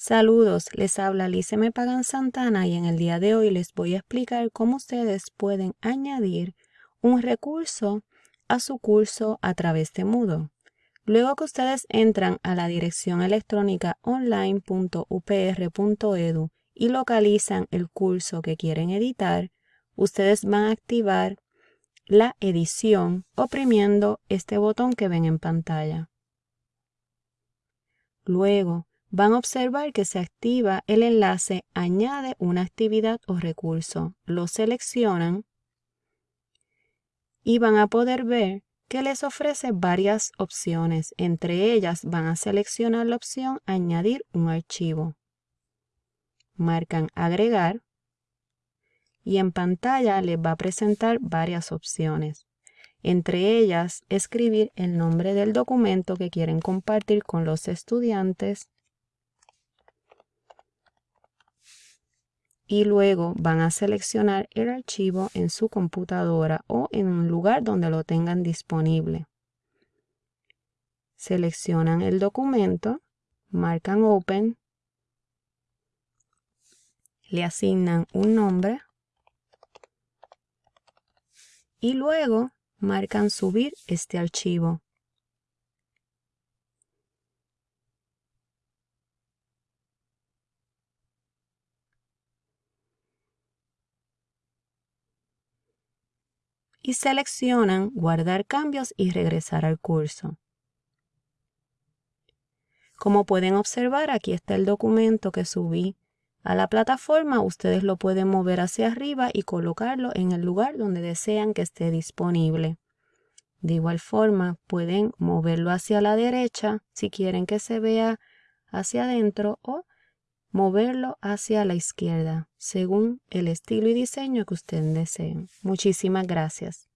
Saludos, les habla Lice Me Pagan Santana y en el día de hoy les voy a explicar cómo ustedes pueden añadir un recurso a su curso a través de Moodle. Luego que ustedes entran a la dirección electrónica online.upr.edu y localizan el curso que quieren editar, ustedes van a activar la edición oprimiendo este botón que ven en pantalla. Luego, van a observar que se activa el enlace Añade una actividad o recurso. Lo seleccionan y van a poder ver que les ofrece varias opciones. Entre ellas van a seleccionar la opción Añadir un archivo. Marcan Agregar y en pantalla les va a presentar varias opciones. Entre ellas, escribir el nombre del documento que quieren compartir con los estudiantes, y luego van a seleccionar el archivo en su computadora o en un lugar donde lo tengan disponible. Seleccionan el documento, marcan Open, le asignan un nombre y luego marcan Subir este archivo. Y seleccionan Guardar cambios y regresar al curso. Como pueden observar, aquí está el documento que subí a la plataforma. Ustedes lo pueden mover hacia arriba y colocarlo en el lugar donde desean que esté disponible. De igual forma, pueden moverlo hacia la derecha si quieren que se vea hacia adentro o moverlo hacia la izquierda, según el estilo y diseño que ustedes deseen. Muchísimas gracias.